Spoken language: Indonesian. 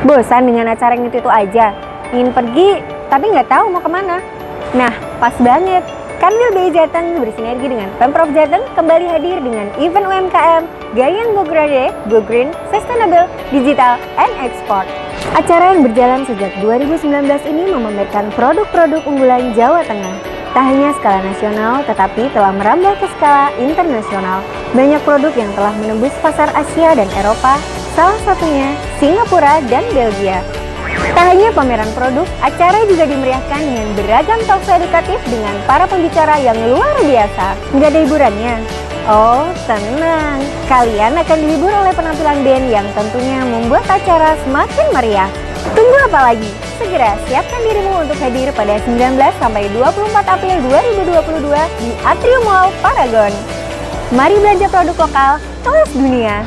Bosan dengan acara yang itu-itu aja? Ingin pergi, tapi nggak tahu mau ke mana? Nah, pas banget. Kanwil BI Jateng bersinergi dengan Pemprov Jateng kembali hadir dengan event UMKM Gayang Go Grade, Go Green, Sustainable, Digital, and Export. Acara yang berjalan sejak 2019 ini memamerkan produk-produk unggulan Jawa Tengah. Tak hanya skala nasional, tetapi telah merambah ke skala internasional. Banyak produk yang telah menembus pasar Asia dan Eropa, salah satunya Singapura dan Belgia. Tak hanya pameran produk, acara juga dimeriahkan dengan beragam talkshow edukatif dengan para pembicara yang luar biasa. Nggak ada hiburannya? Oh, tenang. Kalian akan dihibur oleh penampilan band yang tentunya membuat acara semakin meriah. Tunggu apa lagi? Segera siapkan dirimu untuk hadir pada 19 sampai 24 April 2022 di Atrium Mall Paragon. Mari belanja produk lokal kelas dunia.